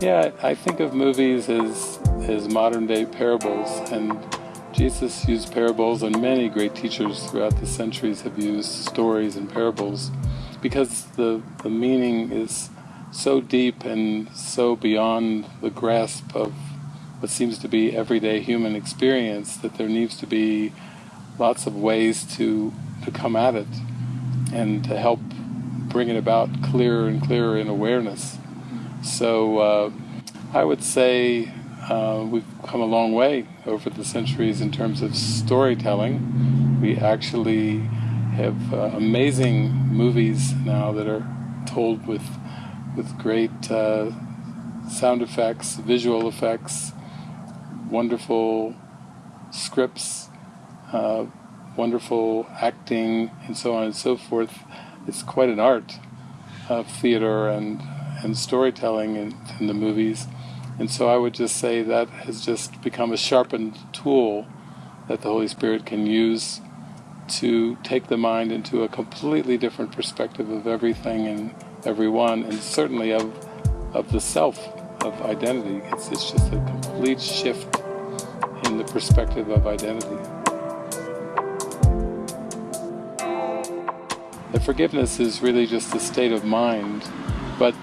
Yeah, I think of movies as, as modern day parables, and Jesus used parables, and many great teachers throughout the centuries have used stories and parables because the, the meaning is so deep and so beyond the grasp of what seems to be everyday human experience that there needs to be lots of ways to, to come at it and to help bring it about clearer and clearer in awareness. So uh, I would say uh, we've come a long way over the centuries in terms of storytelling. We actually have uh, amazing movies now that are told with with great uh, sound effects, visual effects, wonderful scripts, uh, wonderful acting, and so on and so forth. It's quite an art of theater and and storytelling in, in the movies. And so I would just say that has just become a sharpened tool that the Holy Spirit can use to take the mind into a completely different perspective of everything and everyone, and certainly of of the self, of identity. It's, it's just a complete shift in the perspective of identity. The forgiveness is really just a state of mind, but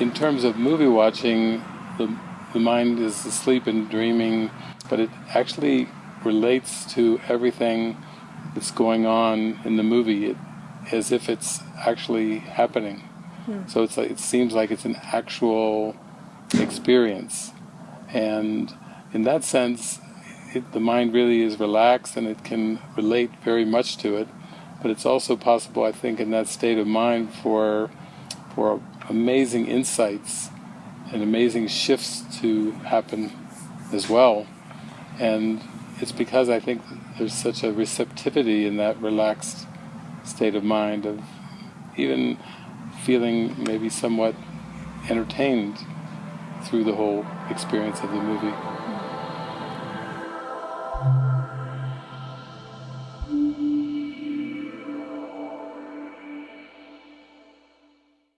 in terms of movie watching, the, the mind is asleep and dreaming, but it actually relates to everything that's going on in the movie it, as if it's actually happening. Hmm. So it's like, it seems like it's an actual experience. And in that sense, it, the mind really is relaxed and it can relate very much to it. But it's also possible, I think, in that state of mind for for amazing insights and amazing shifts to happen as well. And it's because I think there's such a receptivity in that relaxed state of mind of even feeling maybe somewhat entertained through the whole experience of the movie.